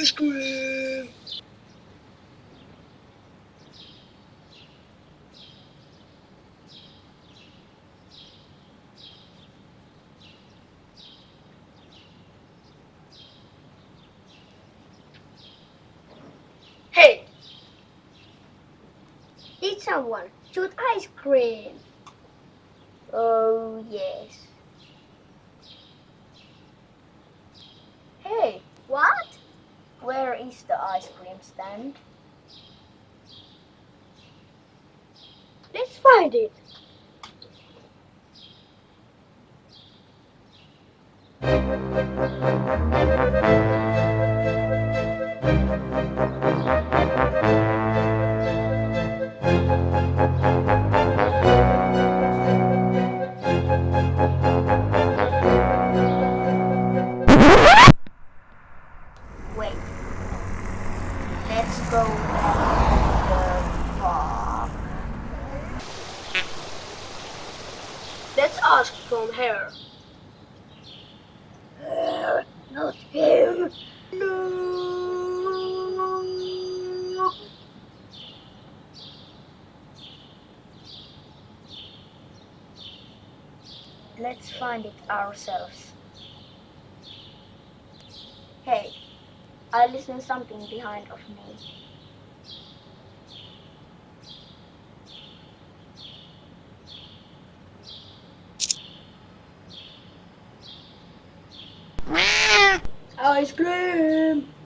ice cream. Hey, Did someone shoot ice cream? Oh, yes. Ice cream stand? Let's find it. Wait. From her. Uh, not him. No. Let's find it ourselves. Hey, I listen something behind of me. Ice cream.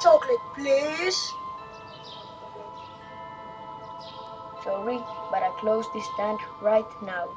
Chocolate, please. Sorry, but I close this stand right now.